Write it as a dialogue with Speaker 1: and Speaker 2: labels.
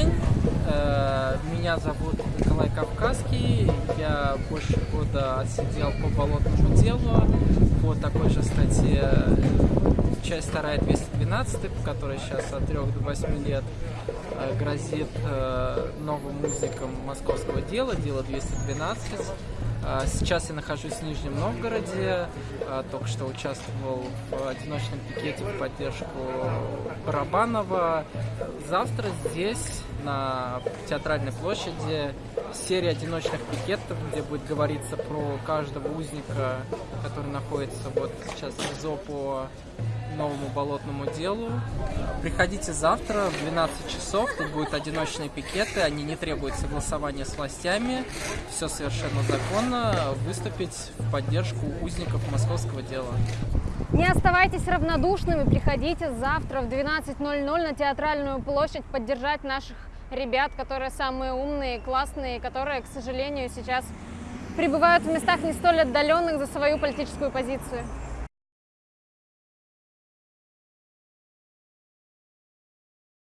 Speaker 1: день. Э, Меня зовут Николай Кавказский. Я больше года отсидел по болотному делу по такой же статье часть вторая 212, по которой сейчас от 3 до 8 лет э, грозит э, новым музыкам московского дела, дело 212. А, Сейчас я нахожусь в Нижнем Новгороде, а, только что участвовал в одиночном пикете в поддержку Барабанова. Завтра здесь, на театральной площади, серия одиночных пикетов, где будет говориться про каждого узника, который находится вот сейчас в СИЗО по новому болотному делу. Приходите завтра в 12 часов, тут будут одиночные пикеты, они не требуют согласования с властями, все совершенно законно, выступить в поддержку узников московского дела.
Speaker 2: Не оставайтесь равнодушными, приходите завтра в 12.00 на Театральную площадь поддержать наших ребят, которые самые умные, классные, которые, к сожалению, сейчас пребывают в местах не столь отдаленных за свою политическую позицию.